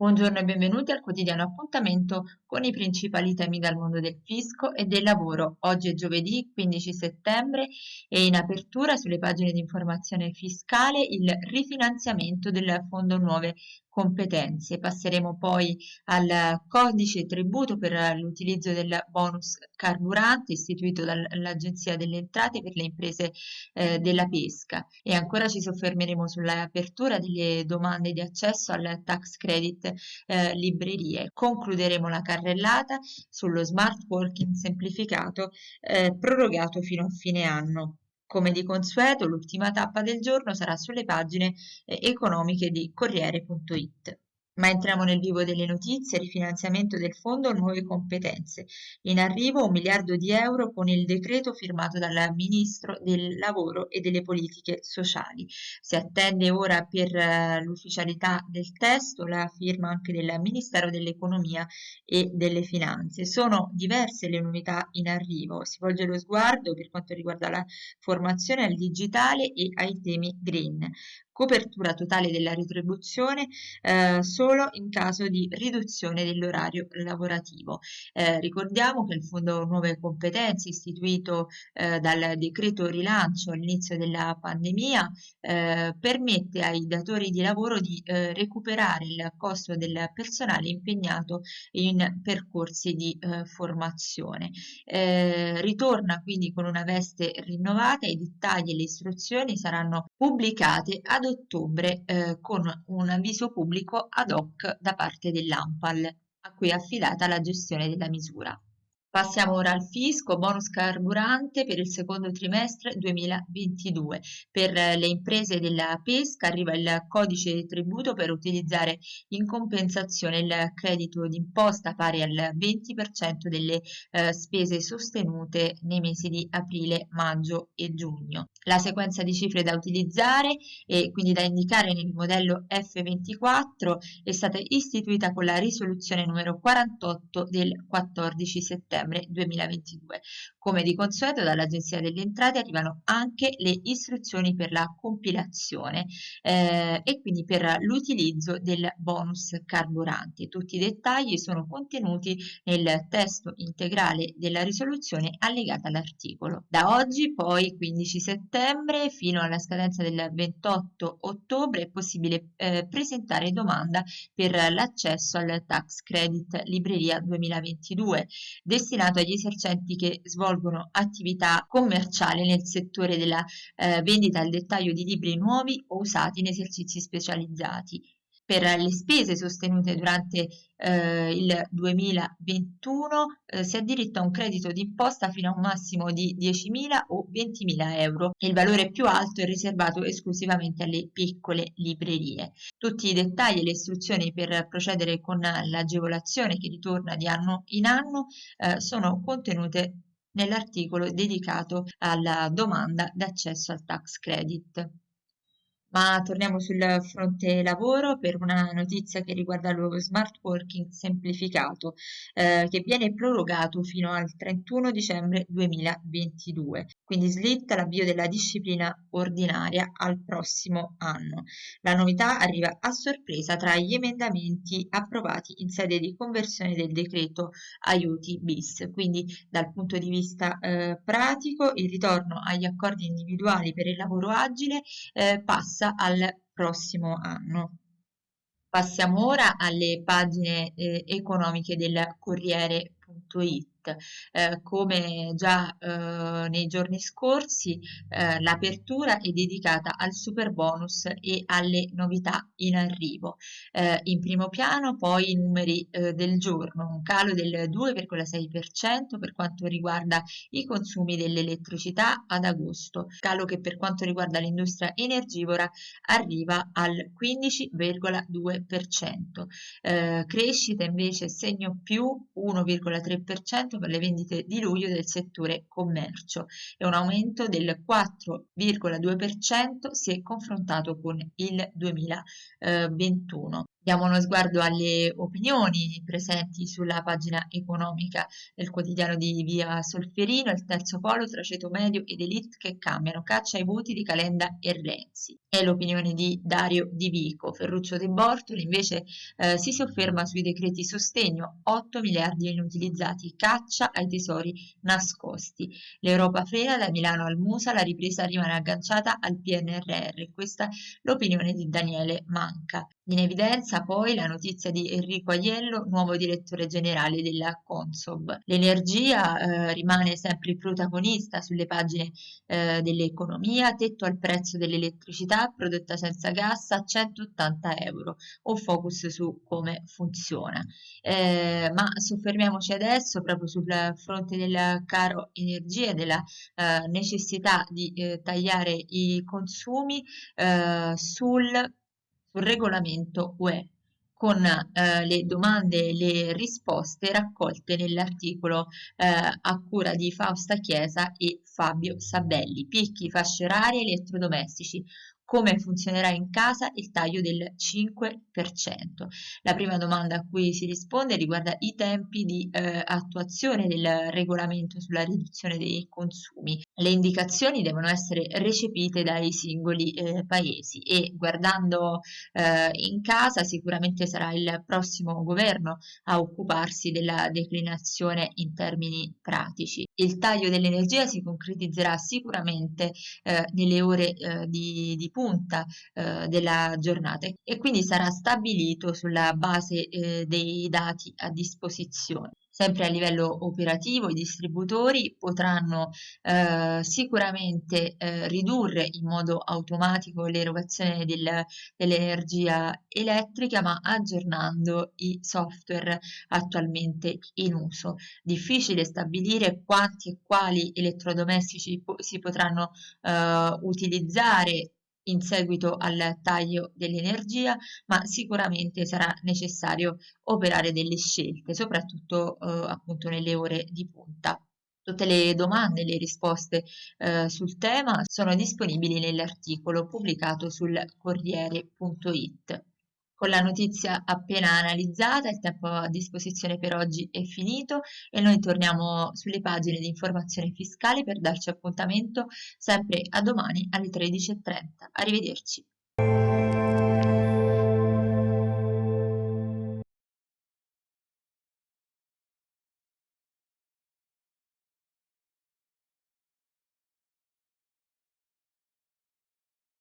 Buongiorno e benvenuti al quotidiano appuntamento con i principali temi dal mondo del fisco e del lavoro. Oggi è giovedì 15 settembre e in apertura sulle pagine di informazione fiscale il rifinanziamento del Fondo Nuove competenze. Passeremo poi al codice tributo per l'utilizzo del bonus carburante istituito dall'Agenzia delle Entrate per le imprese eh, della pesca e ancora ci soffermeremo sull'apertura delle domande di accesso al tax credit eh, librerie. Concluderemo la carrellata sullo smart working semplificato eh, prorogato fino a fine anno. Come di consueto, l'ultima tappa del giorno sarà sulle pagine eh, economiche di Corriere.it. Ma entriamo nel vivo delle notizie, rifinanziamento del fondo, nuove competenze. In arrivo un miliardo di euro con il decreto firmato dal Ministro del Lavoro e delle Politiche Sociali. Si attende ora per uh, l'ufficialità del testo la firma anche del Ministero dell'Economia e delle Finanze. Sono diverse le novità in arrivo. Si volge lo sguardo per quanto riguarda la formazione al digitale e ai temi green copertura totale della retribuzione eh, solo in caso di riduzione dell'orario lavorativo. Eh, ricordiamo che il Fondo Nuove Competenze istituito eh, dal decreto rilancio all'inizio della pandemia eh, permette ai datori di lavoro di eh, recuperare il costo del personale impegnato in percorsi di eh, formazione. ritorna quindi con una veste rinnovata, i dettagli e le istruzioni saranno pubblicate ad ottobre eh, con un avviso pubblico ad da parte dell'ANPAL, a cui è affidata la gestione della misura. Passiamo ora al fisco, bonus carburante per il secondo trimestre 2022. Per le imprese della pesca arriva il codice tributo per utilizzare in compensazione il credito d'imposta pari al 20% delle eh, spese sostenute nei mesi di aprile, maggio e giugno. La sequenza di cifre da utilizzare e quindi da indicare nel modello F24 è stata istituita con la risoluzione numero 48 del 14 settembre settembre 2022. Come di consueto dall'Agenzia delle Entrate arrivano anche le istruzioni per la compilazione eh, e quindi per l'utilizzo del bonus carburante. Tutti i dettagli sono contenuti nel testo integrale della risoluzione allegata all'articolo. Da oggi poi 15 settembre fino alla scadenza del 28 ottobre è possibile eh, presentare domanda per l'accesso al tax credit libreria 2022 destinato agli esercenti che svolgono attività commerciali nel settore della eh, vendita al dettaglio di libri nuovi o usati in esercizi specializzati. Per le spese sostenute durante eh, il 2021 eh, si ha diritto a un credito d'imposta fino a un massimo di 10.000 o 20.000 euro. Il valore più alto è riservato esclusivamente alle piccole librerie. Tutti i dettagli e le istruzioni per procedere con l'agevolazione che ritorna di anno in anno eh, sono contenute nell'articolo dedicato alla domanda d'accesso al tax credit. Ma torniamo sul fronte lavoro per una notizia che riguarda lo smart working semplificato eh, che viene prorogato fino al 31 dicembre 2022. Quindi slitta l'avvio della disciplina ordinaria al prossimo anno. La novità arriva a sorpresa tra gli emendamenti approvati in sede di conversione del decreto aiuti bis. Quindi dal punto di vista eh, pratico il ritorno agli accordi individuali per il lavoro agile eh, passa passa al prossimo anno. Passiamo ora alle pagine eh, economiche del Corriere.it eh, come già eh, nei giorni scorsi eh, l'apertura è dedicata al super bonus e alle novità in arrivo. Eh, in primo piano poi i numeri eh, del giorno, un calo del 2,6% per quanto riguarda i consumi dell'elettricità ad agosto, calo che per quanto riguarda l'industria energivora arriva al 15,2%. Eh, crescita invece segno più 1,3% per le vendite di luglio del settore commercio e un aumento del 4,2% si è confrontato con il 2021. Diamo uno sguardo alle opinioni presenti sulla pagina economica del quotidiano di Via Solferino, il terzo polo tra ceto medio ed elite che cambiano, caccia ai voti di Calenda e Renzi. È l'opinione di Dario Di Vico. Ferruccio De Bortoli invece eh, si sofferma sui decreti sostegno, 8 miliardi inutilizzati, caccia ai tesori nascosti. L'Europa frena da Milano al Musa, la ripresa rimane agganciata al PNRR. Questa l'opinione di Daniele Manca. In evidenza poi la notizia di Enrico Aiello, nuovo direttore generale della Consob. L'energia eh, rimane sempre il protagonista sulle pagine eh, dell'economia, tetto al prezzo dell'elettricità prodotta senza gas a 180 euro, un focus su come funziona. Eh, ma soffermiamoci adesso proprio sul fronte del caro energia e della eh, necessità di eh, tagliare i consumi eh, sul sul regolamento UE con eh, le domande e le risposte raccolte nell'articolo eh, a cura di Fausta Chiesa e Fabio Sabelli. Picchi, fasce orarie, elettrodomestici, come funzionerà in casa il taglio del 5%. La prima domanda a cui si risponde riguarda i tempi di eh, attuazione del regolamento sulla riduzione dei consumi. Le indicazioni devono essere recepite dai singoli eh, paesi e guardando eh, in casa sicuramente sarà il prossimo governo a occuparsi della declinazione in termini pratici. Il taglio dell'energia si concretizzerà sicuramente eh, nelle ore eh, di, di punta eh, della giornata e quindi sarà stabilito sulla base eh, dei dati a disposizione. Sempre a livello operativo i distributori potranno eh, sicuramente eh, ridurre in modo automatico l'erogazione del, dell'energia elettrica ma aggiornando i software attualmente in uso. Difficile stabilire quanti e quali elettrodomestici po si potranno eh, utilizzare in seguito al taglio dell'energia, ma sicuramente sarà necessario operare delle scelte, soprattutto eh, appunto nelle ore di punta. Tutte le domande e le risposte eh, sul tema sono disponibili nell'articolo pubblicato sul Corriere.it. Con la notizia appena analizzata, il tempo a disposizione per oggi è finito e noi torniamo sulle pagine di informazione fiscale per darci appuntamento sempre a domani alle 13.30. Arrivederci.